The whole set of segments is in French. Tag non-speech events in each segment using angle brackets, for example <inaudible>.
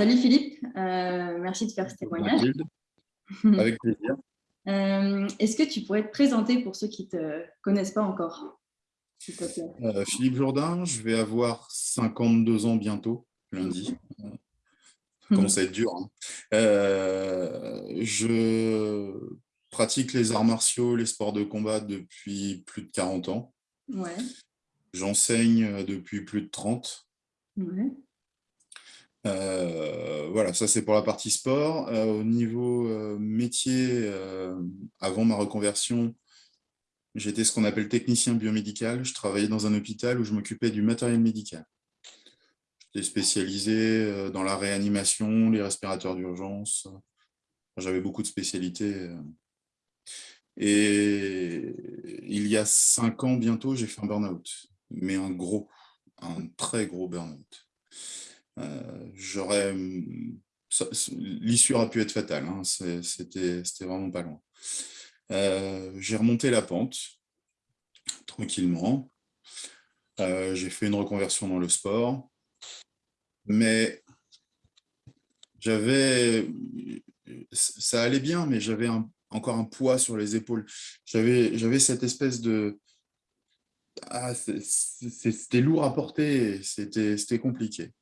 salut Philippe, euh, merci de faire ce témoignage. <laughs> Avec plaisir. Euh, est-ce que tu pourrais te présenter pour ceux qui ne te connaissent pas encore euh, Philippe Jourdain, je vais avoir 52 ans bientôt, lundi. <laughs> Ça commence à être dur. Hein. je pratique les arts martiaux, les sports de combat depuis plus de 40 ans. Ouais. J'enseigne depuis plus de 30. Ouais. Euh, voilà, ça c'est pour la partie sport. Euh, au niveau euh, métier, avant ma reconversion, j'étais ce qu'on appelle technicien biomédical. Je travaillais dans un hôpital où je m'occupais du matériel médical. J'étais spécialisé dans la réanimation, les respirateurs d'urgence. J'avais beaucoup de spécialités. Et il y a cinq ans bientôt, j'ai fait un burn-out, mais un gros, un très gros burn-out. Euh, j'aurais l'issue aurait pu être fatale, hein, c'était vraiment pas loin. Euh, j'ai remonté la pente tranquillement. Euh, j'ai fait une reconversion dans le sport, mais j'avais, ça allait bien, mais j'avais encore un poids sur les épaules. J'avais cette espèce de, ah, c'était lourd à porter, c'était compliqué.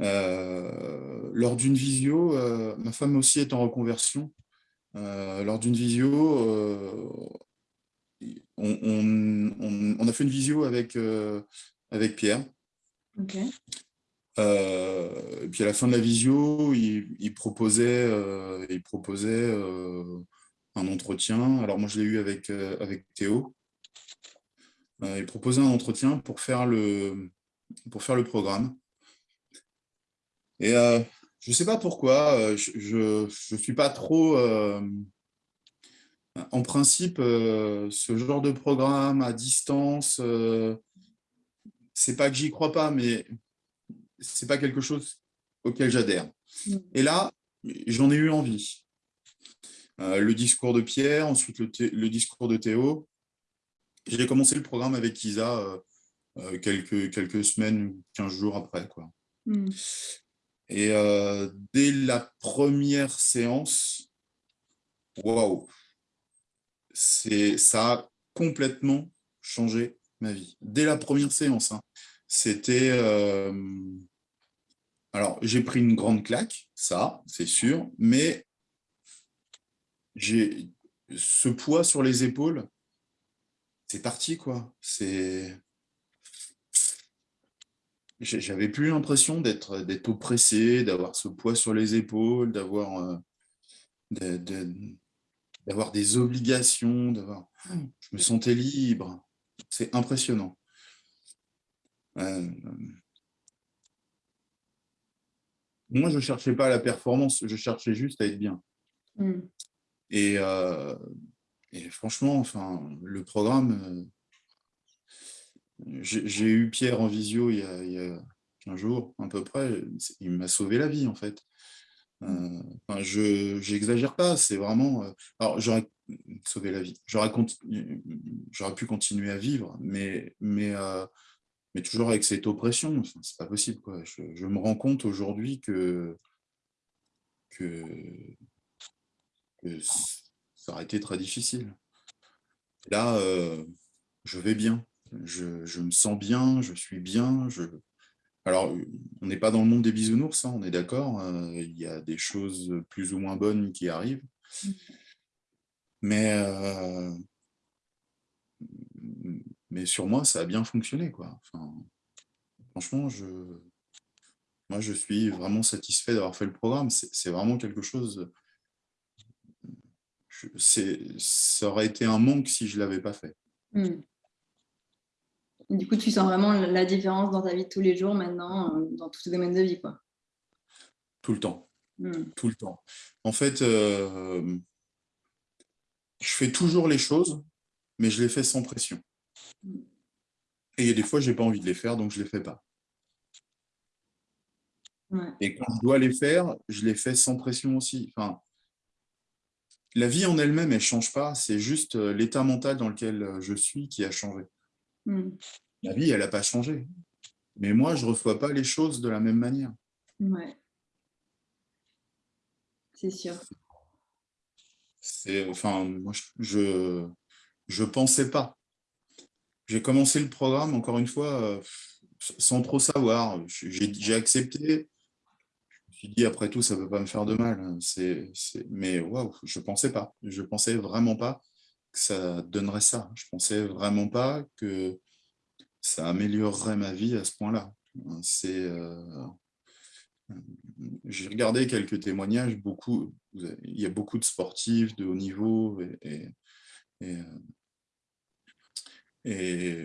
Euh, lors d'une visio, euh, ma femme aussi est en reconversion. Euh, lors d'une visio, on, a fait une visio avec, avec Pierre. et puis à la fin de la visio, il, proposait, il proposait un entretien. Alors moi, je l'ai eu avec, avec Théo. il proposait un entretien pour faire le, pour faire le programme. Et euh, je ne sais pas pourquoi, euh, je ne suis pas trop... Euh, en principe, ce genre de programme à distance, c'est pas que j'y crois pas, mais c'est pas quelque chose auquel j'adhère. Mm. Et là, j'en ai eu envie. le discours de Pierre, ensuite le, discours de Théo. J'ai commencé le programme avec Isa quelques, quelques semaines, 15 jours après. Quoi. Mm. Et euh, dès la première séance, waouh, ça a complètement changé ma vie. Dès la première séance, hein. c'était... Euh, alors, j'ai pris une grande claque, ça, c'est sûr, mais j'ai ce poids sur les épaules, c'est parti, quoi. C'est j'avais plus l'impression d'être oppressé, d'avoir ce poids sur les épaules, d'avoir euh, d'avoir des obligations, je me sentais libre. C'est impressionnant. Euh, moi, je ne cherchais pas la performance, je cherchais juste à être bien. Mmh. Et, euh, et, franchement, enfin, le programme, j'ai eu Pierre en visio il y, a, il 15 jours, à peu près. Il m'a sauvé la vie, en fait. Euh, je n'exagère pas, c'est vraiment... Euh, alors, j'aurais sauvé la vie. J'aurais pu continuer à vivre, mais, mais, euh, mais toujours avec cette oppression. C'est pas possible. Quoi. Je, me rends compte aujourd'hui que, que, que, ça aurait été très difficile. Là, je vais bien je, me sens bien, je suis bien. Je... Alors, on n'est pas dans le monde des bisounours, hein, on est d'accord. Euh, il y a des choses plus ou moins bonnes qui arrivent. Mmh. Mais, euh, mais sur moi, ça a bien fonctionné. Quoi. franchement, je, moi, je suis vraiment satisfait d'avoir fait le programme. C'est vraiment quelque chose... ça aurait été un manque si je ne l'avais pas fait. Mmh. Du coup, tu sens vraiment la différence dans ta vie de tous les jours maintenant, euh, dans tous les domaines de vie, quoi. Tout le temps. Hmm. Tout le temps. En fait, euh, je fais toujours les choses, mais je les fais sans pression. Et il y a des fois, je n'ai pas envie de les faire, donc je ne les fais pas. Et quand je dois les faire, je les fais sans pression aussi. Enfin, la vie en elle-même, elle ne change pas. C'est juste euh, l'état mental dans lequel je suis qui a changé. Hmm. La vie, elle n'a pas changé. Mais moi, je ne reçois pas les choses de la même manière. c'est sûr. Enfin, moi, je je pensais pas. J'ai commencé le programme, encore une fois, euh, sans trop savoir. J'ai accepté. Je me suis dit, après tout, ça ne peut pas me faire de mal. Mais waouh, je ne pensais pas. Je ne pensais vraiment pas que ça donnerait ça. Je ne pensais vraiment pas que ça améliorerait ma vie à ce point-là. C'est... Euh, j'ai regardé quelques témoignages, beaucoup, il y a beaucoup de sportifs de haut niveau, et,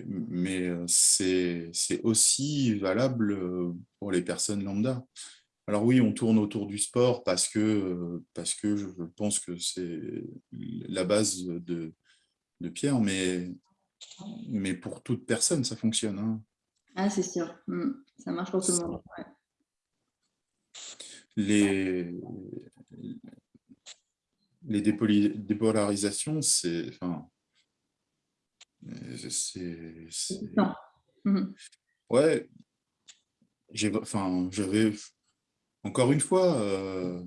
mais c'est aussi valable pour les personnes lambda. Alors oui, on tourne autour du sport parce que, parce que je pense que c'est la base de, de Pierre, mais, mais pour toute personne, ça fonctionne. Hein. Ah, c'est sûr. Mmh. Ça marche pour tout le monde les, les dépolarisations, c'est... Enfin, c'est... Mhm. Ouais, enfin, j'avais... Encore une fois, euh,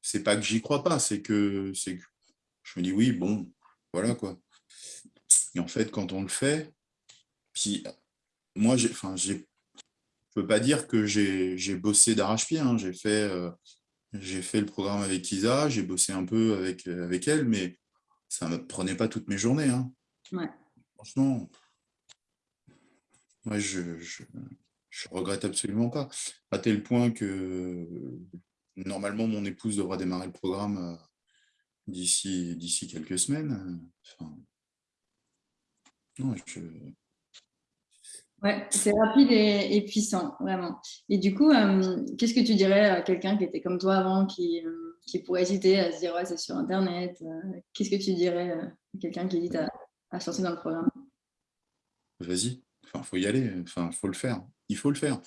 c'est pas que j'y crois pas, c'est que, que je me dis oui, bon, voilà quoi. Et en fait, quand on le fait, puis moi, j'ai, enfin, j'ai je ne peux pas dire que j'ai bossé d'arrache-pied. Hein. J'ai fait, euh, fait le programme avec Isa, j'ai bossé un peu avec, avec elle, mais ça ne me prenait pas toutes mes journées. Hein. Franchement, moi, je, ne regrette absolument pas. À tel point que normalement, mon épouse devra démarrer le programme euh, d'ici quelques semaines. Enfin, non, je, Ouais, c'est rapide et, puissant, vraiment. Et du coup, euh, qu'est-ce que tu dirais à quelqu'un qui était comme toi avant, qui, euh, qui pourrait hésiter à se dire ouais, c'est sur Internet euh, Qu'est-ce que tu dirais à quelqu'un qui hésite à, à sortir dans le programme? Vas-y, il faut y aller, enfin, faut le faire. Il faut le faire.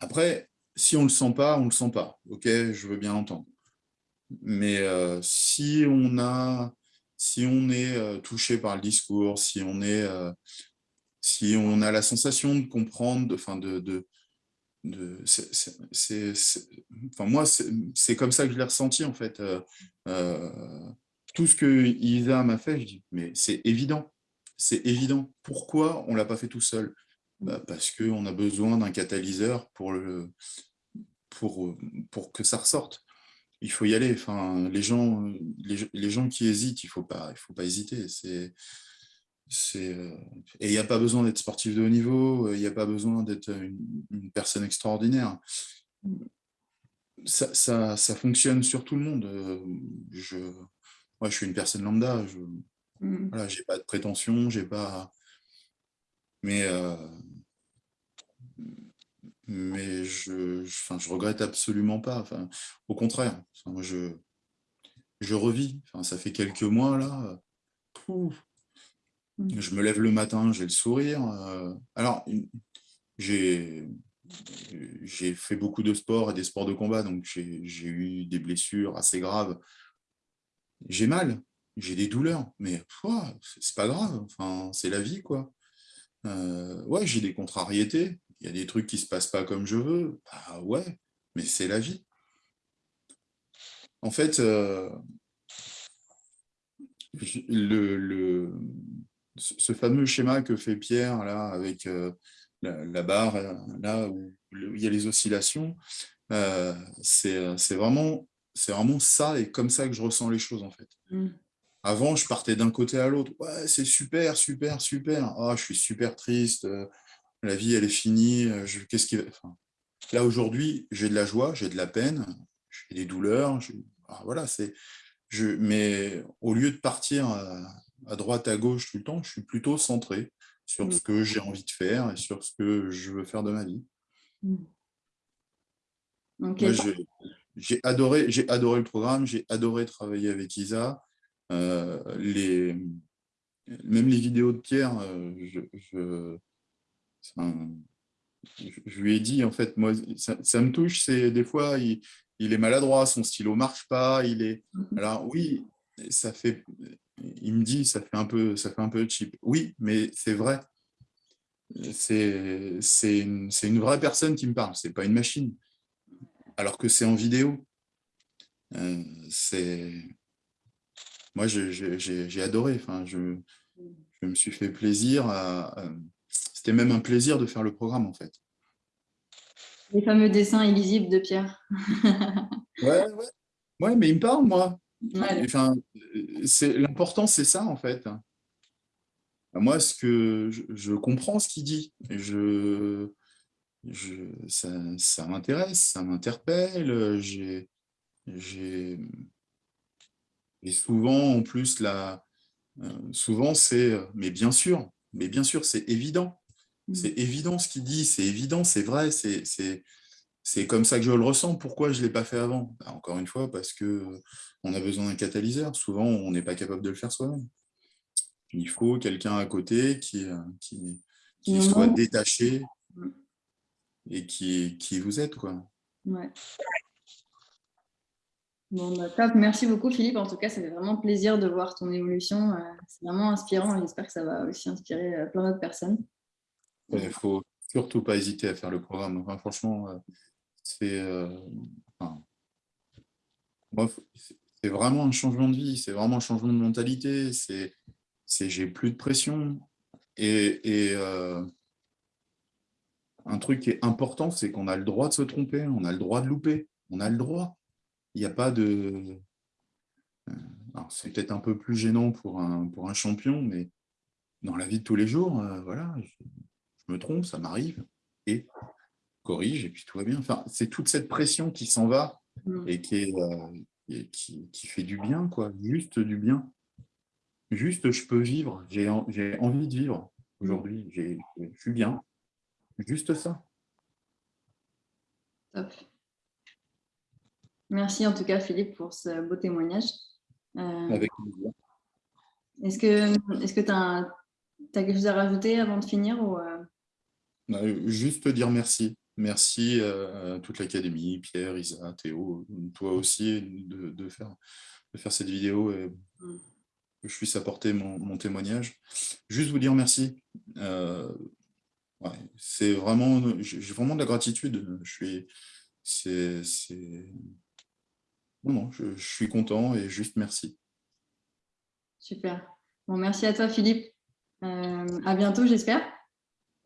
Après, si on le sent pas, on le sent pas. Ok, je veux bien l'entendre. Mais si on a, si on est touché par le discours, si on est si on a la sensation de comprendre, enfin de, de, enfin moi c'est comme ça que je l'ai ressenti en fait. Euh, euh, tout ce que Isa m'a fait, je dis mais c'est évident, c'est évident. Pourquoi on l'a pas fait tout seul? Bah, Parce qu'on a besoin d'un catalyseur pour pour pour que ça ressorte. Il faut y aller. Enfin, les gens, les, les gens qui hésitent, il il faut pas hésiter. C'est euh, et il n'y a pas besoin d'être sportif de haut niveau, il n'y a pas besoin d'être une, personne extraordinaire. Ça, ça, ça, fonctionne sur tout le monde. Euh, je, moi, je suis une personne lambda. Mmh. voilà, j'ai pas de prétention, j'ai pas. Mais mais je, enfin, je regrette absolument pas. Enfin, au contraire, moi, je, je revis. Enfin, ça fait quelques mois là. Mmh. Je me lève le matin, j'ai le sourire. Euh, alors, j'ai fait beaucoup de sport et des sports de combat, donc j'ai eu des blessures assez graves. J'ai mal, j'ai des douleurs, mais c'est pas grave, enfin, c'est la vie. quoi. Euh, ouais, j'ai des contrariétés, il y a des trucs qui se passent pas comme je veux. Bah ouais, mais c'est la vie. En fait, euh, le, ce fameux schéma que fait Pierre là avec euh, la, barre là où il y a les oscillations, c'est vraiment vraiment ça et comme ça que je ressens les choses en fait. Mm. Avant, je partais d'un côté à l'autre. Ouais, c'est super, super, super. Ah, je suis super triste. la vie, elle est finie. Qu'est-ce qui Là aujourd'hui, j'ai de la joie, j'ai de la peine, j'ai des douleurs. Ah, voilà, c'est. Je... Mais au lieu de partir à droite, à gauche tout le temps, je suis plutôt centré sur ce mm. que j'ai envie de faire et sur ce que je veux faire de ma vie. Mm. J'ai adoré, adoré le programme, j'ai adoré travailler avec Isa. Euh, les, même les vidéos de Pierre, euh, je, je, lui ai dit, en fait, moi, ça, me touche, c'est des fois, il, il, est maladroit, son stylo marche pas, il est... Mm-hmm. Alors oui, ça fait, il me dit, ça fait un peu, ça fait un peu cheap. Oui, mais c'est vrai. C'est une, une, vraie personne qui me parle, c'est pas une machine. Alors que c'est en vidéo. Euh, c'est moi, j'ai adoré. Enfin, je, je, me suis fait plaisir. C'était même un plaisir de faire le programme, en fait. Les fameux dessins illisibles de Pierre. ouais, ouais. ouais, mais il me parle, moi. Enfin, L'important, c'est ça, en fait. Moi, ce que je, comprends ce qu'il dit. Je, je, ça, ça m'intéresse, ça m'interpelle. J'ai et souvent, en plus, la, euh, souvent c'est, euh, mais bien sûr, mais bien sûr, c'est évident. Mmh. C'est évident ce qu'il dit, c'est évident, c'est vrai, c'est comme ça que je le ressens. Pourquoi je ne l'ai pas fait avant? Bah, Encore une fois, parce qu'on a besoin d'un catalyseur. Souvent, on n'est pas capable de le faire soi-même. Il faut quelqu'un à côté qui, euh, qui, qui soit détaché mmh. et qui, qui vous aide. Quoi. Ouais. Bah. Merci beaucoup, Philippe. En tout cas, ça fait vraiment plaisir de voir ton évolution. Euh, c'est vraiment inspirant j'espère que ça va aussi inspirer euh, plein d'autres personnes. Il ne faut surtout pas hésiter à faire le programme. Franchement, euh, c'est vraiment un changement de vie, c'est vraiment un changement de mentalité. C'est j'ai plus de pression. Et, et un truc qui est important, c'est qu'on a le droit de se tromper, on a le droit de louper, on a le droit il n'y a pas de... Euh, c'est peut-être un peu plus gênant pour un, pour un champion, mais dans la vie de tous les jours, euh, voilà, je, me trompe, ça m'arrive, et corrige, et puis tout va bien. Enfin, c'est toute cette pression qui s'en va mm. et, qui, est, euh, qui, qui, fait du bien, quoi, juste du bien. Juste, je peux vivre, j'ai envie de vivre aujourd'hui, je suis bien. Juste ça. Top. Merci en tout cas, Philippe, pour ce beau témoignage. Euh, Avec plaisir. Est-ce que tu as, quelque chose à rajouter avant de finir ou, euh? bah, Juste dire merci. Merci à toute l'Académie, Pierre, Isa, Théo, toi aussi, de, faire, de faire cette vidéo et mm. que je puisse apporter mon, témoignage. Juste vous dire merci. Euh, c'est vraiment, j'ai vraiment de la gratitude. Je suis, c'est non, non, je, suis content et juste merci. Super. Bon, merci à toi, Philippe. Euh, à bientôt, j'espère.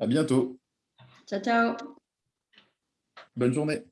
À bientôt. Ciao, ciao. Bonne journée.